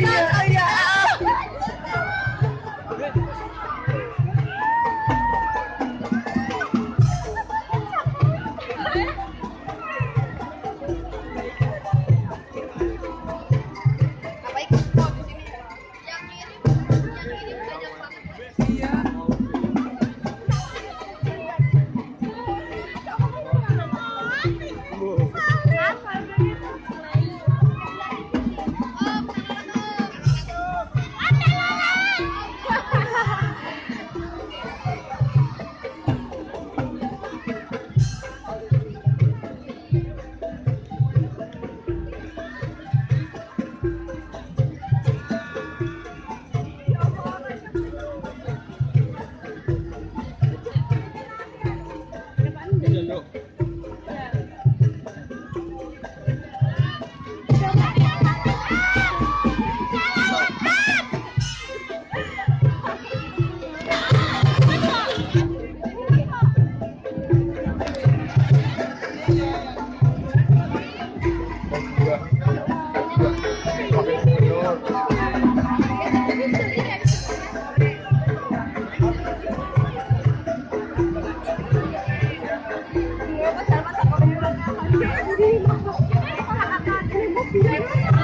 iya iya. iya, iya. iya. Terima kasih.